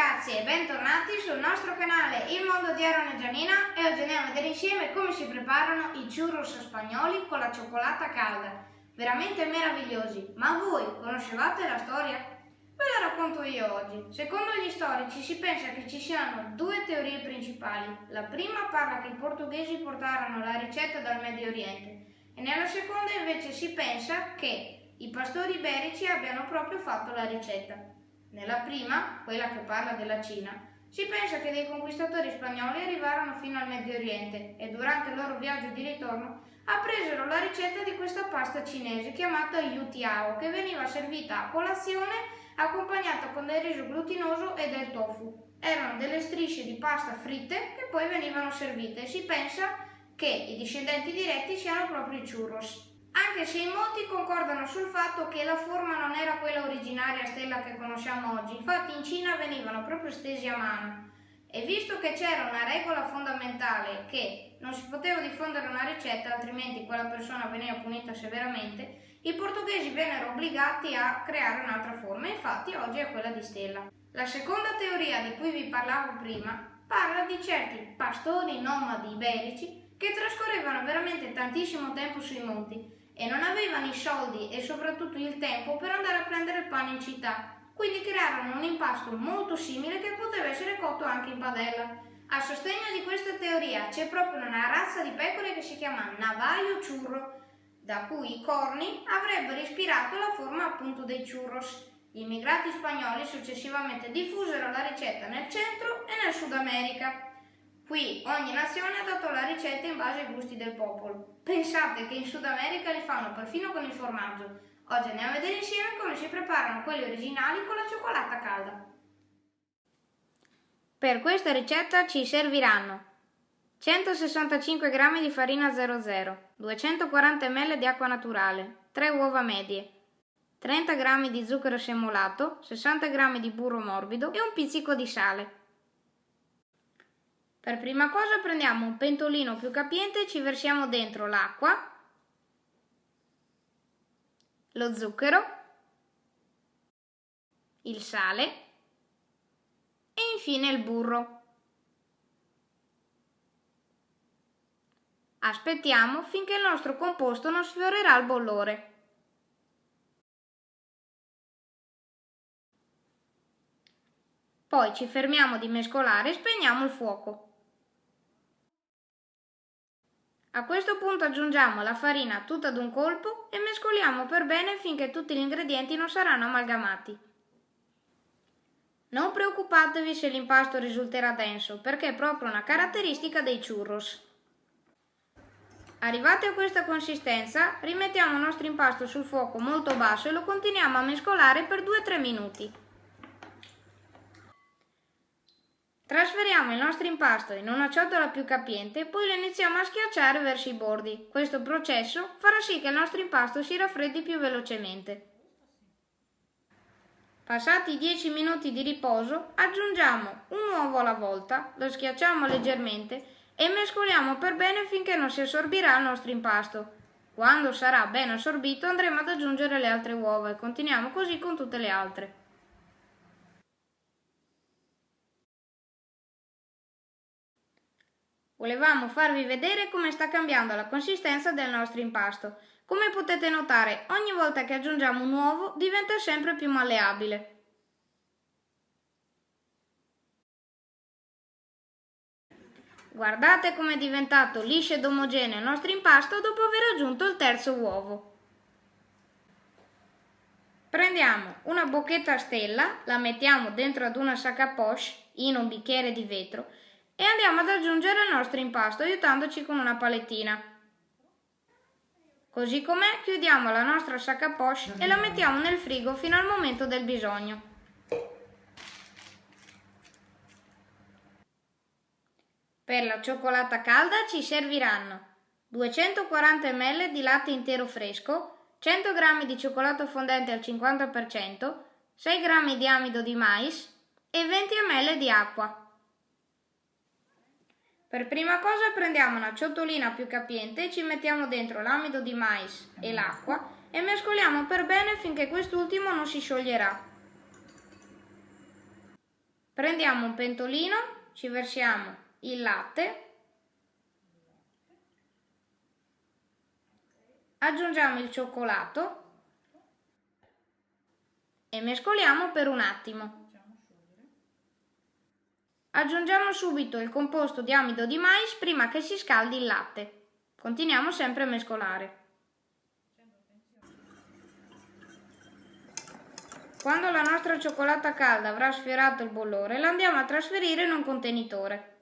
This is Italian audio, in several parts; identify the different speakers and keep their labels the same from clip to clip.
Speaker 1: ragazzi e bentornati sul nostro canale Il Mondo di Aaron e Gianina e oggi andiamo a vedere insieme come si preparano i churros spagnoli con la cioccolata calda. Veramente meravigliosi, ma voi conoscevate la storia? Ve la racconto io oggi. Secondo gli storici si pensa che ci siano due teorie principali. La prima parla che i portoghesi portarono la ricetta dal Medio Oriente e nella seconda invece si pensa che i pastori iberici abbiano proprio fatto la ricetta. Nella prima, quella che parla della Cina, si pensa che dei conquistatori spagnoli arrivarono fino al Medio Oriente e durante il loro viaggio di ritorno appresero la ricetta di questa pasta cinese chiamata yutiao che veniva servita a colazione accompagnata con del riso glutinoso e del tofu. Erano delle strisce di pasta fritte che poi venivano servite e si pensa che i discendenti diretti siano proprio i churros anche se in molti concordano sul fatto che la forma non era quella originaria stella che conosciamo oggi, infatti in Cina venivano proprio stesi a mano. E visto che c'era una regola fondamentale che non si poteva diffondere una ricetta, altrimenti quella persona veniva punita severamente, i portoghesi vennero obbligati a creare un'altra forma, infatti oggi è quella di stella. La seconda teoria di cui vi parlavo prima parla di certi pastori nomadi iberici che trascorrevano veramente tantissimo tempo sui monti e non avevano i soldi e soprattutto il tempo per andare a prendere il pane in città, quindi crearono un impasto molto simile che poteva essere cotto anche in padella. A sostegno di questa teoria c'è proprio una razza di pecore che si chiama Navajo Churro, da cui i corni avrebbero ispirato la forma appunto dei churros. Gli immigrati spagnoli successivamente diffusero la ricetta nel centro e nel Sud America. Qui ogni nazione ha dato la ricetta in base ai gusti del popolo. Pensate che in Sud America li fanno perfino con il formaggio. Oggi andiamo a vedere insieme come si preparano quelli originali con la cioccolata calda. Per questa ricetta ci serviranno 165 g di farina 00, 240 ml di acqua naturale, 3 uova medie, 30 g di zucchero semolato, 60 g di burro morbido e un pizzico di sale. Per prima cosa prendiamo un pentolino più capiente e ci versiamo dentro l'acqua, lo zucchero, il sale e infine il burro. Aspettiamo finché il nostro composto non sfiorerà il bollore. Poi ci fermiamo di mescolare e spegniamo il fuoco. A questo punto aggiungiamo la farina tutta ad un colpo e mescoliamo per bene finché tutti gli ingredienti non saranno amalgamati. Non preoccupatevi se l'impasto risulterà denso, perché è proprio una caratteristica dei churros. Arrivati a questa consistenza, rimettiamo il nostro impasto sul fuoco molto basso e lo continuiamo a mescolare per 2-3 minuti. Trasferiamo il nostro impasto in una ciotola più capiente e poi lo iniziamo a schiacciare verso i bordi. Questo processo farà sì che il nostro impasto si raffreddi più velocemente. Passati 10 minuti di riposo, aggiungiamo un uovo alla volta, lo schiacciamo leggermente e mescoliamo per bene finché non si assorbirà il nostro impasto. Quando sarà ben assorbito andremo ad aggiungere le altre uova e continuiamo così con tutte le altre. Volevamo farvi vedere come sta cambiando la consistenza del nostro impasto. Come potete notare, ogni volta che aggiungiamo un uovo diventa sempre più malleabile. Guardate come è diventato liscio ed omogeneo il nostro impasto dopo aver aggiunto il terzo uovo. Prendiamo una bocchetta a stella, la mettiamo dentro ad una sac à poche in un bicchiere di vetro e andiamo ad aggiungere il nostro impasto aiutandoci con una palettina. Così com'è chiudiamo la nostra sac à poche e la mettiamo nel frigo fino al momento del bisogno. Per la cioccolata calda ci serviranno 240 ml di latte intero fresco, 100 g di cioccolato fondente al 50%, 6 g di amido di mais e 20 ml di acqua. Per prima cosa prendiamo una ciotolina più capiente e ci mettiamo dentro l'amido di mais e l'acqua e mescoliamo per bene finché quest'ultimo non si scioglierà. Prendiamo un pentolino, ci versiamo il latte, aggiungiamo il cioccolato e mescoliamo per un attimo. Aggiungiamo subito il composto di amido di mais prima che si scaldi il latte. Continuiamo sempre a mescolare. Quando la nostra cioccolata calda avrà sfiorato il bollore, la andiamo a trasferire in un contenitore.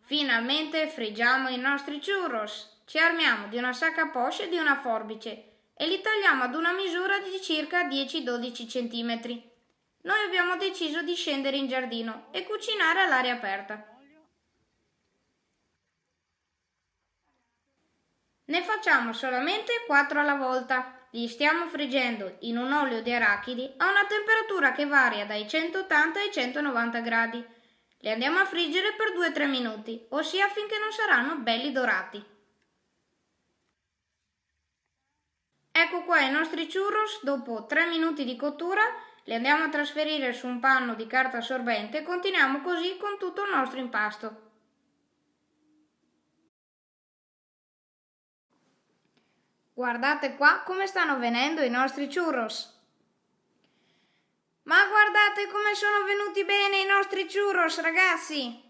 Speaker 1: Finalmente friggiamo i nostri churros. Ci armiamo di una sacca poche e di una forbice e li tagliamo ad una misura di circa 10-12 cm. Noi abbiamo deciso di scendere in giardino e cucinare all'aria aperta. Ne facciamo solamente 4 alla volta. Li stiamo friggendo in un olio di arachidi a una temperatura che varia dai 180 ai 190 gradi. Li andiamo a friggere per 2-3 minuti, ossia finché non saranno belli dorati. Ecco qua i nostri churros, dopo 3 minuti di cottura li andiamo a trasferire su un panno di carta assorbente e continuiamo così con tutto il nostro impasto. Guardate qua come stanno venendo i nostri churros. Ma guardate come sono venuti bene i nostri churros, ragazzi!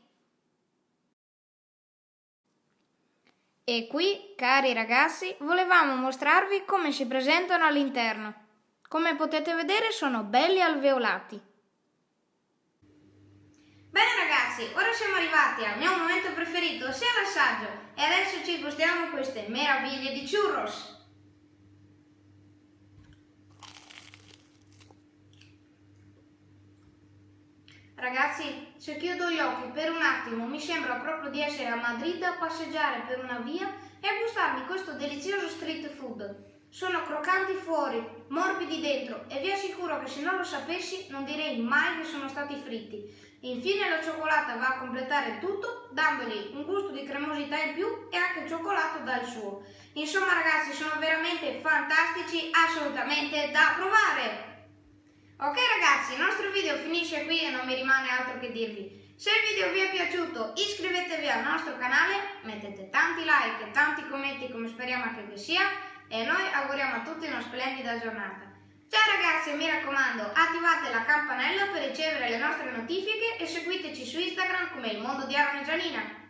Speaker 1: E qui, cari ragazzi, volevamo mostrarvi come si presentano all'interno. Come potete vedere sono belli alveolati. Bene ragazzi, ora siamo arrivati al mio momento preferito, ossia l'assaggio, e adesso ci gustiamo queste meraviglie di churros. Ragazzi, se chiudo gli occhi per un attimo mi sembra proprio di essere a Madrid a passeggiare per una via e a gustarmi questo delizioso street food. Sono croccanti fuori, morbidi dentro e vi assicuro che se non lo sapessi non direi mai che sono stati fritti. Infine la cioccolata va a completare tutto dandogli un gusto di cremosità in più e anche il cioccolato dà il suo. Insomma ragazzi sono veramente fantastici, assolutamente da provare! Ok ragazzi, il nostro video finisce qui e non mi rimane altro che dirvi. Se il video vi è piaciuto iscrivetevi al nostro canale, mettete tanti like e tanti commenti come speriamo anche che sia e noi auguriamo a tutti una splendida giornata. Ciao ragazzi mi raccomando attivate la campanella per ricevere le nostre notifiche e seguiteci su Instagram come il mondo di Aaron e Gianina.